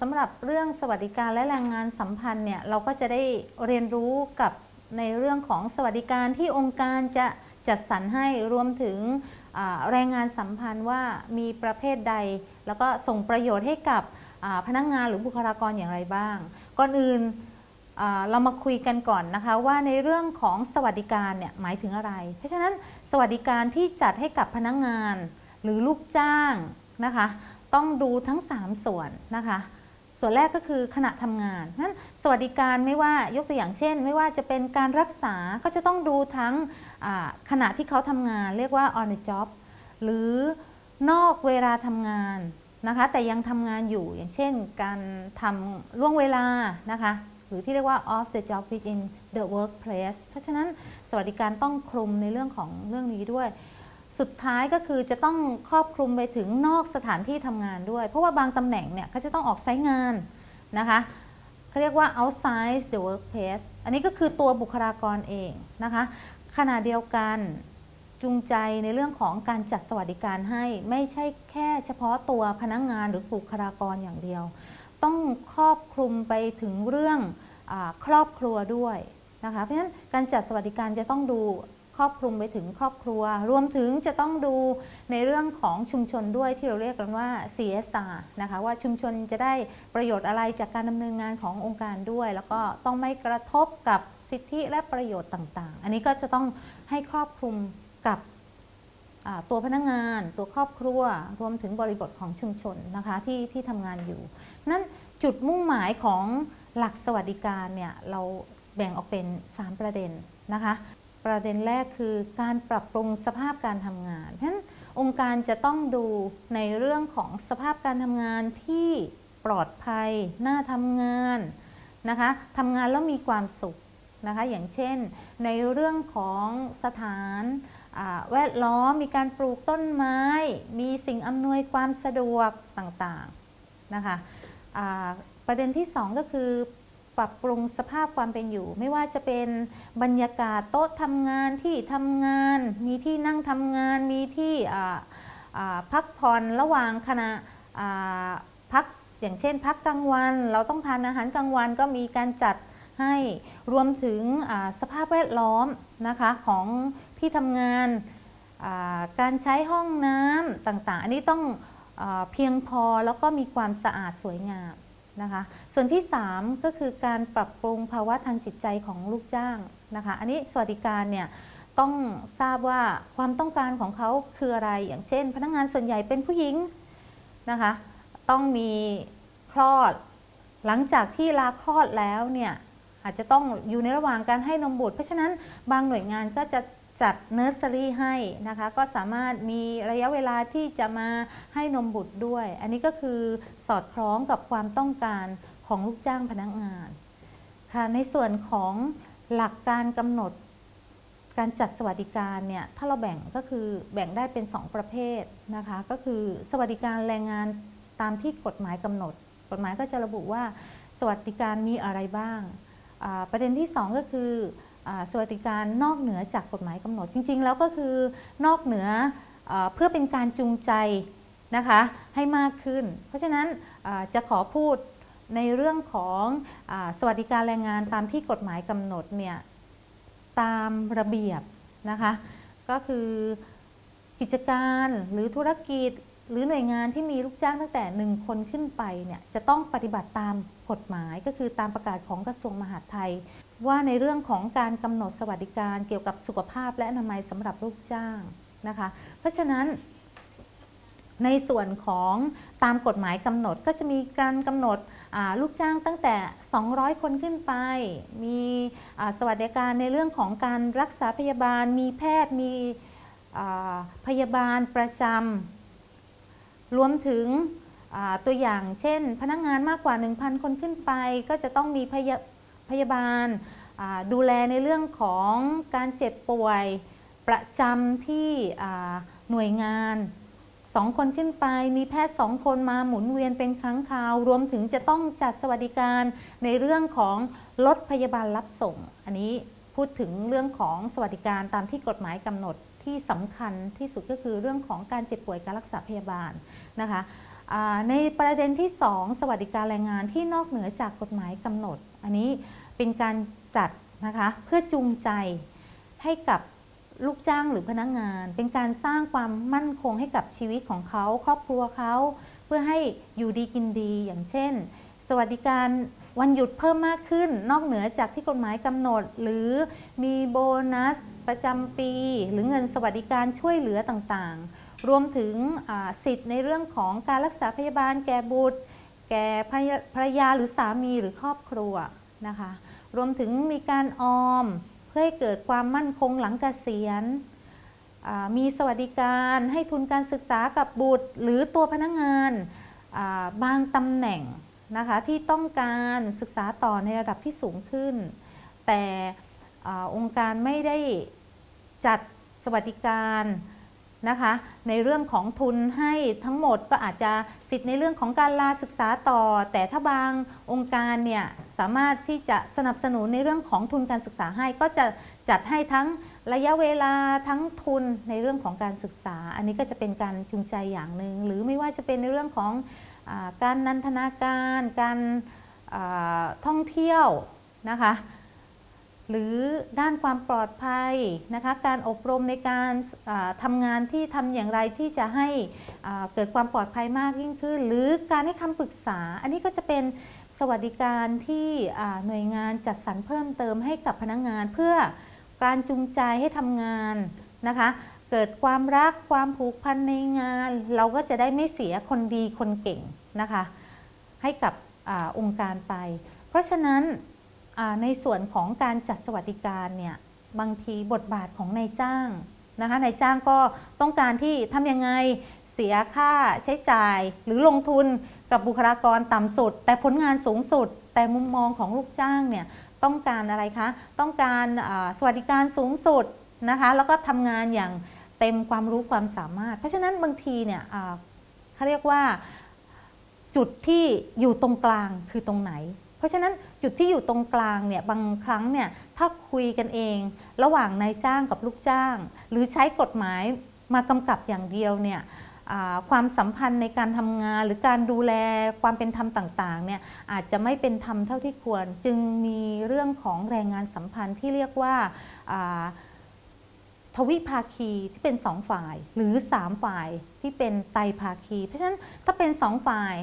สำหรับเรื่องสวัสดิการและแรงงานสัมพันธ์เนี่ยเราก็จะได้เรียนรู้กับในเรื่องของสวัสดิการที่องค์การจะจัดสรรให้รวมถึงแรงงานสัมพันธ์ว่ามีประเภทใด แล้วก็ส่งประโยชน์ให้กับพนักงานหรือบุคลากรอย่างไรบ้าง ก่อนอื่นเรามาคุยกันก่อนนะคะว่าในเรื่องของสวัสดิการเนี่ยหมายถึงอะไร เพราะฉะนั้นสวัสดิการที่จัดให้กับพนักงานหรือลูกจ้างนะคะ ต้องดูทั้ง 3 ส่วนนะคะ ส่วนแรกก็คือขณะทำงานนั้นสวัสดิการไม่ว่ายกตัวอย่างเช่น ไม่ว่าจะเป็นการรักษาก็จะต้องดูทั้งขณะที่เขาทำงาน เรียกว่า on the job หรือนอกเวลาทำงานนะคะ แต่ยังทำงานอยู่อย่างเช่น การทำล่วงเวลานะคะหรือที่เรียกว่า off the job within the workplace เพราะฉะนั้นสวัสดิการต้องคลุมในเรื่องของเรื่องนี้ด้วย สุดท้ายก็คือจะต้องครอบคลุมไปถึงนอกสถานที่ทำงานด้วย เพราะว่าบางตำแหน่งเนี่ยเขาจะต้องออกไซต์งานนะคะเขาเรียกว่า outside the workplace อันนี้ก็คือตัวบุคลากรเองนะคะขณะเดียวกันจูงใจในเรื่องของการจัดสวัสดิการให้ไม่ใช่แค่เฉพาะตัวพนักงงานหรือบุคลากรอย่างเดียว ต้องครอบคลุมไปถึงเรื่องอครอบครัวด้วยนะคะเพราะฉะนั้นการจัดสวัสดิการจะต้องดู ครอบคลุมไปถึงครอบครัว รวมถึงจะต้องดูในเรื่องของชุมชนด้วยที่เราเรียกกันว่า CSR นะคะว่าชุมชนจะได้ประโยชน์อะไรจากการดำเนินงานขององค์การด้วย แล้วก็ต้องไม่กระทบกับสิทธิและประโยชน์ต่าง ๆ อันนี้ก็จะต้องให้ครอบคลุมกับตัวพนักงาน ตัวครอบครัว รวมถึงบริบทของชุมชนนะคะที่ที่ทำงานอยู่ นั้นจุดมุ่งหมายของหลักสวัสดิการเนี่ยเราแบ่งออกเป็น 3 ประเด็นนะคะ ประเด็นแรกคือการปรับปรุงสภาพการทำงานเพราะฉะนั้นองค์การจะต้องดูในเรื่องของสภาพการทำงานที่ปลอดภัย น่าทำงานนะคะทำงานแล้วมีความสุขนะคะ อย่างเช่น ในเรื่องของสถานแวดล้อมมีการปลูกต้นไม้ มีสิ่งอำนวยความสะดวกต่างๆนะคะประเด็นที่ 2 ก็คือ ปรับปรุงสภาพความเป็นอยู่ ไม่ว่าจะเป็นบรรยากาศโต๊ะทำงานที่ทำงาน มีที่นั่งทำงาน มีที่พักผ่อนระหว่างขณะพักอย่างเช่น พักกลางวัน เราต้องทานอาหารกลางวันก็มีการจัดให้รวมถึงสภาพแวดล้อมนะคะของที่ทำงานการใช้ห้องน้ำต่างๆ อันนี้ต้องอเพียงพอแล้วก็มีความสะอาดสวยงาม นะคะ ส่วนที่ 3 ก็คือการปรับปรุงภาวะทางจิตใจของลูกจ้างนะคะ อันนี้สวัสดิการเนี่ยต้องทราบว่าความต้องการของเขาคืออะไร อย่างเช่น พนักงานส่วนใหญ่เป็นผู้หญิงนะคะ ต้องมีคลอด หลังจากที่ลาคลอดแล้วเนี่ยอาจจะต้องอยู่ในระหว่างการให้นมบุตร เพราะฉะนั้นบางหน่วยงานก็จะ จัดเนอร์เซอรี่ให้นะคะ ก็สามารถมีระยะเวลาที่จะมาให้นมบุตรด้วย อันนี้ก็คือสอดคล้องกับความต้องการของลูกจ้างพนักงานค่ะในส่วนของหลักการกำหนดการจัดสวัสดิการเนี่ยถ้าเราแบ่งก็คือแบ่งได้เป็น 2 ประเภทนะคะ ก็คือสวัสดิการแรงงานตามที่กฎหมายกำหนด กฎหมายก็จะระบุว่าสวัสดิการมีอะไรบ้าง ประเด็นที่ 2 ก็คือ สวัสดิการนอกเหนือจากกฎหมายกำหนด จริง ๆ แล้วก็คือนอกเหนืออเพื่อเป็นการจูงใจนะคะให้มากขึ้น เพราะฉะนั้นจะขอพูดในเรื่องของอสวัสดิการแรงงานตามที่กฎหมายกำหนดเนี่ยตามระเบียบนะคะก็คือกิจการหรือธุรกิจหรือหน่วยงานที่มีลูกจ้างตั้งแต่หนึ่งคนขึ้นไปเนี่ยจะต้องปฏิบัติตามกฎหมายก็คือตามประกาศของกระทรวงมหาดไทย ว่าในเรื่องของการกำหนดสวัสดิการเกี่ยวกับสุขภาพและอนามัยสำหรับลูกจ้างนะคะ เพราะฉะนั้นในส่วนของตามกฎหมายกำหนดก็จะมีการกำหนดลูกจ้างตั้งแต่ 200 คนขึ้นไป มีสวัสดิการในเรื่องของการรักษาพยาบาล มีแพทย์ มีพยาบาลประจำ รวมถึงตัวอย่างเช่น พนักงานมากกว่า 1,000 คนขึ้นไป ก็จะต้องมีพยา พยาบาล ดูแลในเรื่องของการเจ็บป่วยประจำที่หน่วยงานสองคนขึ้นไปมีแพทย์สองคนมาหมุนเวียนเป็นครั้งคราว รวมถึงจะต้องจัดสวัสดิการในเรื่องของรถพยาบาลรับส่ง อันนี้พูดถึงเรื่องของสวัสดิการตามที่กฎหมายกำหนดที่สำคัญที่สุดก็คือเรื่องของการเจ็บป่วยการรักษาพยาบาลนะคะในประเด็นที่ 2 สวัสดิการแรงงานที่นอกเหนือจากกฎหมายกำหนด อันนี้ เป็นการจัดนะคะเพื่อจูงใจให้กับลูกจ้างหรือพนักงาน เป็นการสร้างความมั่นคงให้กับชีวิตของเขา ครอบครัวเขาเพื่อให้อยู่ดีกินดีอย่างเช่น สวัสดิการวันหยุดเพิ่มมากขึ้น นอกเหนือจากที่กฎหมายกำหนด หรือมีโบนัสประจำปี หรือเงินสวัสดิการช่วยเหลือต่างๆ รวมถึงสิทธิ์ในเรื่องของการรักษาพยาบาลแก่บุตร แก่ภรรยาหรือสามีหรือครอบครัวนะคะ รวมถึงมีการออม เพื่อให้เกิดความมั่นคงหลังเกษียณมีสวัสดิการให้ทุนการศึกษากับบุตร หรือตัวพนักงานบางตำแหน่งนะคะที่ต้องการศึกษาต่อในระดับที่สูงขึ้น แต่อาองค์การไม่ได้จัดสวัสดิการนะคะในเรื่องของทุนให้ทั้งหมดก็อาจจะสิทธิ์ในเรื่องของการลาศึกษาต่อ แต่ถ้าบางองค์การเนี่ย สามารถที่จะสนับสนุนในเรื่องของทุนการศึกษาให้ ก็จะจัดให้ทั้งระยะเวลาทั้งทุนในเรื่องของการศึกษา อันนี้ก็จะเป็นการจูงใจอย่างหนึ่งหรือไม่ว่าจะเป็นในเรื่องของอการนันทนาการ การท่องเที่ยวนะคะหรือด้านความปลอดภัยนะคะการอบรมในการอ่าทำงานที่ทำอย่างไรที่จะให้เกิดความปลอดภัยมากยิ่งขึ้น หรือการให้คำปรึกษา อันนี้ก็จะเป็น สวัสดิการที่หน่วยงานจัดสรรเพิ่มเติมให้กับพนักงาน เพื่อการจูงใจให้ทำงานนะคะ เกิดความรักความผูกพันในงาน เราก็จะได้ไม่เสียคนดีคนเก่งนะคะ ให้กับอองค์การไป เพราะฉะนั้นในส่วนของการจัดสวัสดิการเนี่ยบางทีบทบาทของนายจ้างนะคะนายจ้างก็ต้องการที่ทำยังไง เสียค่าใช้จ่าย หรือลงทุนกับบุคลากรต่ำสุด แต่ผลงานสูงสุด แต่มุมมองของลูกจ้างเนี่ยต้องการอะไรคะ ต้องการสวัสดิการสูงสุดนะคะแล้วก็ทำงานอย่างเต็มความรู้ความสามารถ เพราะฉะนั้นบางทีเนี่ยเขาเรียกว่าจุดที่อยู่ตรงกลางคือตรงไหน เพราะฉะนั้นจุดที่อยู่ตรงกลางเนี่ยบางครั้งเนี่ยถ้าคุยกันเอง ระหว่างนายจ้างกับลูกจ้าง หรือใช้กฎหมายมากำกับอย่างเดียวเนี่ย ความสัมพันธ์ในการทำงานหรือการดูแลความเป็นธรรมต่างๆเนี่ยอาจจะไม่เป็นธรรมเท่าที่ควร จึงมีเรื่องของแรงงานสัมพันธ์ที่เรียกว่าทวิภาคีที่เป็นสองฝ่ายหรือสามฝ่ายที่เป็นไตรภาคี เพราะฉะนั้นถ้าเป็นสองฝ่าย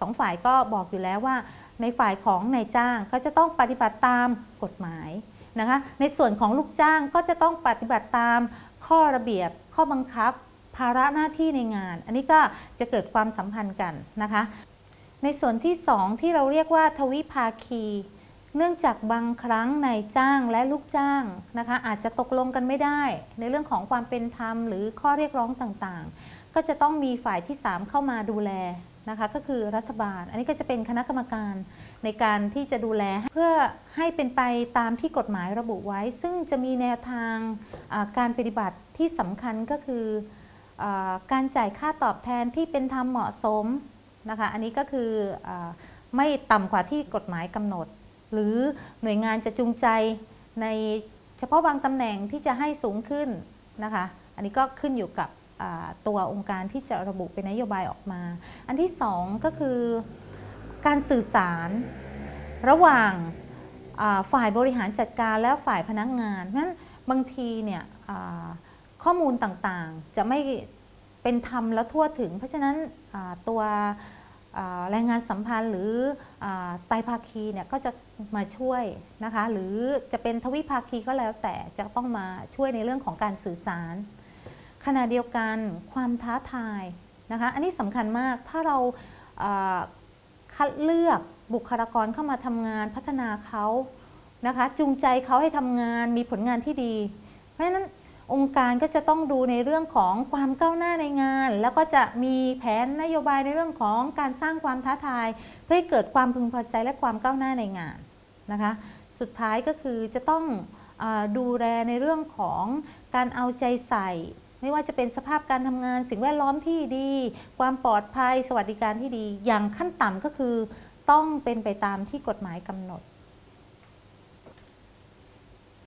สองฝ่ายก็บอกอยู่แล้วว่า ในฝ่ายของนายจ้างก็จะต้องปฏิบัติตามกฎหมายนะคะในส่วนของลูกจ้างก็จะต้องปฏิบัติตามข้อระเบียบข้อบังคับ ภาระหน้าที่ในงาน อันนี้ก็จะเกิดความสัมพันธ์กันนะคะ ในส่วนที่สองที่เราเรียกว่าทวิภาคี เนื่องจากบางครั้งนายจ้างและลูกจ้างนะคะ อาจจะตกลงกันไม่ได้ ในเรื่องของความเป็นธรรมหรือข้อเรียกร้องต่างๆ ก็จะต้องมีฝ่ายที่ 3 เข้ามาดูแลนะคะก็คือรัฐบาล อันนี้ก็จะเป็นคณะกรรมการในการที่จะดูแลเพื่อให้เป็นไปตามที่กฎหมายระบุไว้ ซึ่งจะมีแนวทางการปฏิบัติที่สำคัญก็คือ การจ่ายค่าตอบแทนที่เป็นธรรมเหมาะสมนะคะอันนี้ก็คืออไม่ต่ำกว่าที่กฎหมายกำหนด หรือหน่วยงานจะจูงใจในเฉพาะบางตำแหน่งที่จะให้สูงขึ้นนะคะอันนี้ก็ขึ้นอยู่กับตัวองค์การที่จะระบุเป็นนโยบายออกมา อันที่สองก็คือการสื่อสารระหว่างฝ่ายบริหารจัดการและฝ่ายพนักงานนั้นบางทีเนี่ย ข้อมูลต่างๆ จะไม่เป็นธรรมและทั่วถึง เพราะฉะนั้นตัวแรงงานสัมพันธ์หรือไตภาคีเนี่ยก็จะมาช่วยนะคะ หรือจะเป็นทวิภาคีก็แล้วแต่จะต้องมาช่วยในเรื่องของการสื่อสาร ขณะเดียวกันความท้าทายนะคะ อันนี้สำคัญมากถ้าเราคัดเลือกบุคลากรเข้ามาทำงานพัฒนาเขานะคะ จูงใจเขาให้ทำงานมีผลงานที่ดี เพราะฉะนั้น องค์การก็จะต้องดูในเรื่องของความก้าวหน้าในงาน แล้วก็จะมีแผนนโยบายในเรื่องของการสร้างความท้าทาย เพื่อให้เกิดความพึงพอใจและความก้าวหน้าในงานนะคะ สุดท้ายก็คือจะต้องอดูแลในเรื่องของการเอาใจใส่ ไม่ว่าจะเป็นสภาพการทำงาน สิ่งแวดล้อมที่ดี ความปลอดภัย สวัสดิการที่ดี อย่างขั้นต่ำก็คือ ต้องเป็นไปตามที่กฎหมายกำหนด